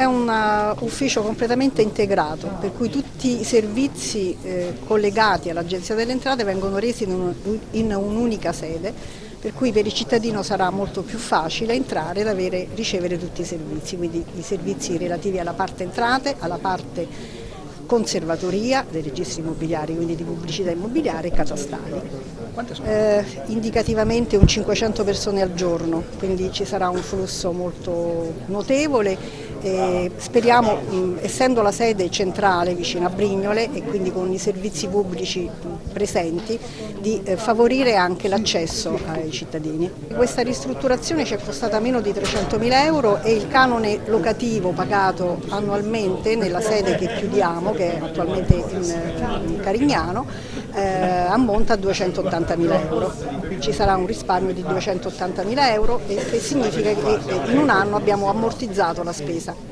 È un uh, ufficio completamente integrato, per cui tutti i servizi eh, collegati all'Agenzia delle Entrate vengono resi in un'unica sede, per cui per il cittadino sarà molto più facile entrare ed avere, ricevere tutti i servizi, quindi i servizi relativi alla parte entrate, alla parte conservatoria dei registri immobiliari, quindi di pubblicità immobiliare e catastali. Eh, indicativamente un 500 persone al giorno, quindi ci sarà un flusso molto notevole e speriamo, mh, essendo la sede centrale vicino a Brignole e quindi con i servizi pubblici presenti, di eh, favorire anche l'accesso ai cittadini. Questa ristrutturazione ci è costata meno di 300 mila euro e il canone locativo pagato annualmente nella sede che chiudiamo, che è attualmente in, in Carignano, eh, ammonta a 280 mila euro. Ci sarà un risparmio di 280 mila euro e che significa che in un anno abbiamo ammortizzato la spesa.